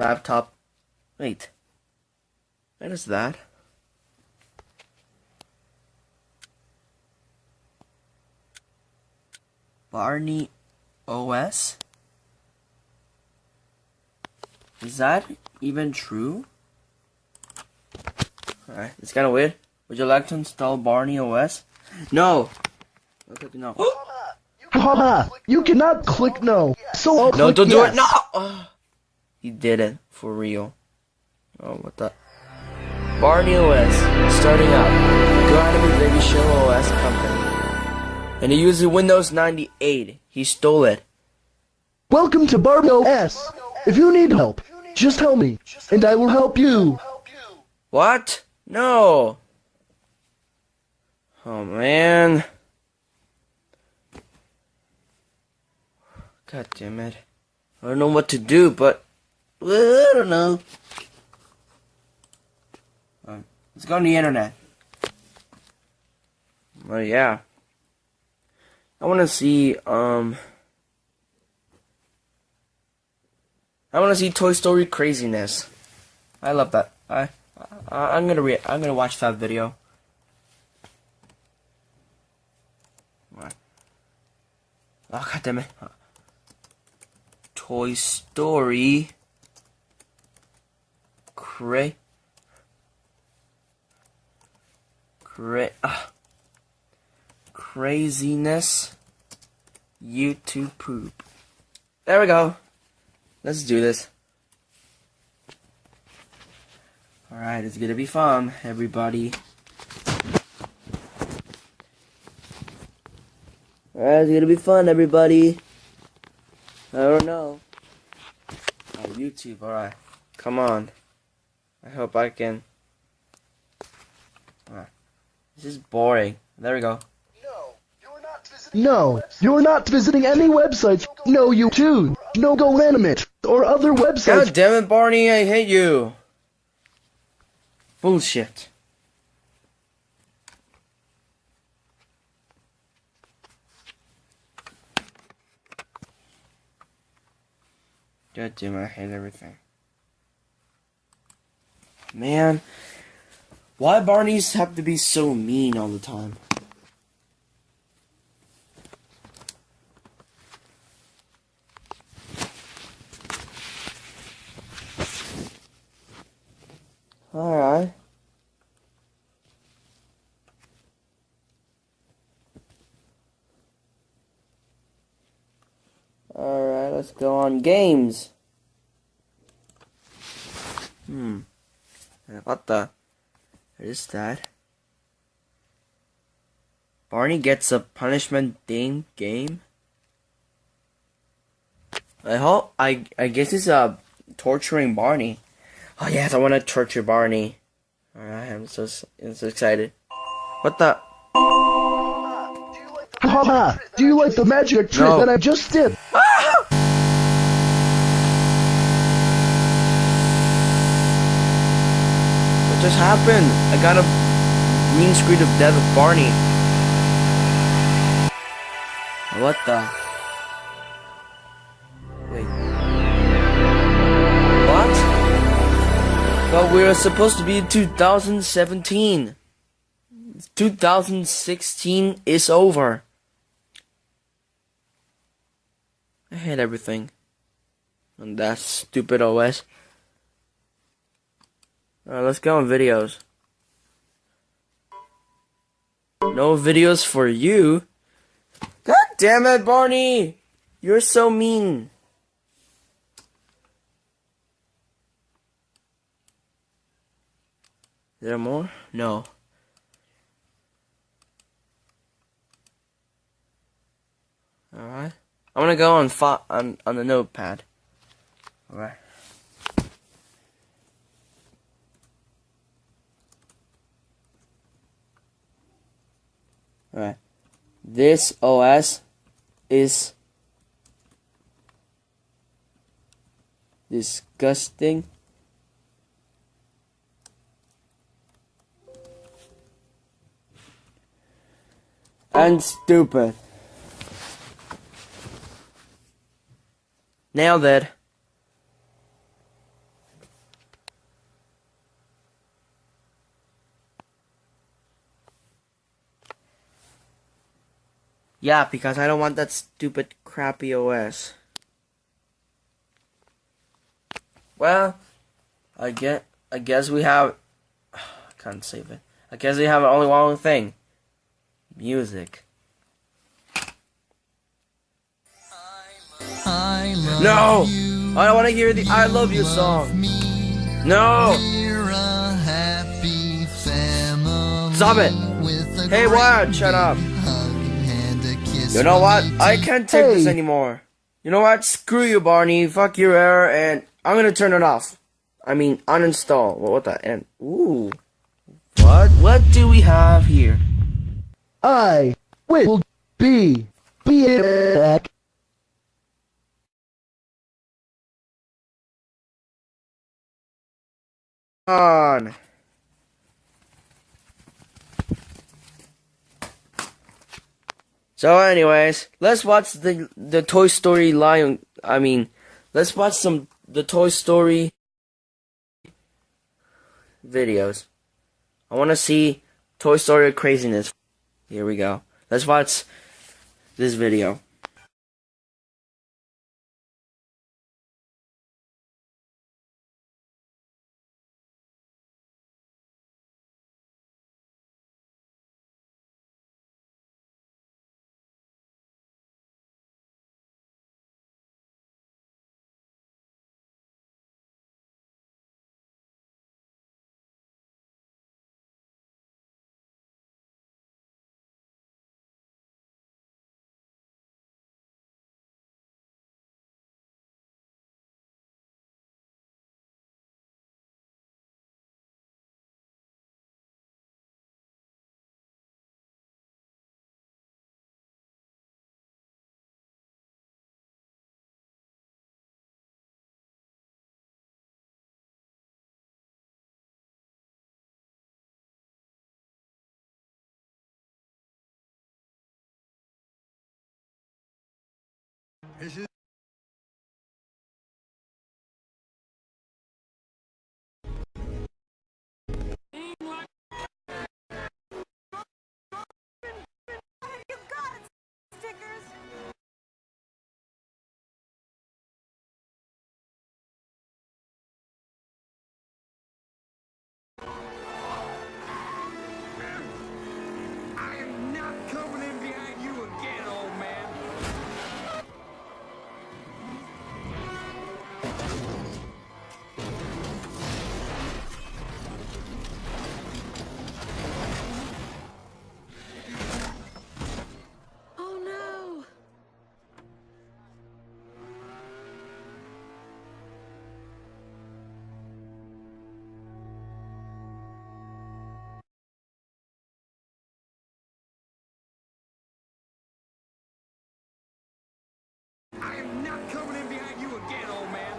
laptop. Wait. What is that? Barney OS? Is that even true? Alright, it's kinda weird. Would you like to install Barney OS? No! Okay, no. Haha, you cannot click no. So No, click don't do it. No. He did it for real. Oh, what the? Barney OS starting out. Go Anime Baby Show OS company, and he uses Windows 98. He stole it. Welcome to Barbie S. If you need help, just tell me, and I will help you. What? No. Oh man. God damn it. I don't know what to do, but well, I don't know. Um, let's go on the internet. Well, yeah. I want to see, um... I want to see Toy Story craziness. I love that. I, I I'm gonna re I'm gonna watch that video. What? Oh god damn it! Toy Story. Cra. Cra. ah. Craziness. YouTube poop. There we go. Let's do this. Alright, it's gonna be fun, everybody. Alright, it's gonna be fun, everybody. I don't know. Oh, YouTube, alright. Come on. I hope I can. Alright. This is boring. There we go. No, you're not visiting any websites. No YouTube, no Go Animate, or other websites. God damn it, Barney, I hate you. Bullshit. God damn it, I hate everything. Man, why Barneys have to be so mean all the time? Alright. Alright, let's go on games. Hmm. What the? What is that? Barney gets a punishment ding game? I hope, I, I guess it's uh, torturing Barney. Oh yes, I want to torture Barney. Alright, I'm so, I'm so excited. What the? Haha, do you like the magic trick No. that I just did? Just happened? I got a green screen of death of Barney. What the? Wait. What? But we're supposed to be in 2017. 2016 is over. I hate everything. And that stupid OS. Alright, let's go on videos. No videos for you? God damn it, Barney! You're so mean. Is there more? No. Alright. I'm gonna go on on on the notepad. Alright. Alright. This OS is disgusting. And stupid. Nailed it. Yeah, because I don't want that stupid crappy OS. Well, I get. I guess we have. I can't save it. I guess we have only one thing. Music. I No! you. I don't want to hear the I love you song. No! We're a happy family. Stop it. Hey, Wyatt, shut up. You know what? I can't take this anymore. You know what? Screw you, Barney. Fuck your error, and I'm gonna turn it off. I mean, uninstall. Well, what the? And ooh, what? What do we have here? I will be be back. On. So, anyways, let's watch the the Toy Story Lion. I mean, let's watch some the Toy Story videos. I want to see Toy Story craziness. Here we go. Let's watch this video. You not coming in behind you again, old man.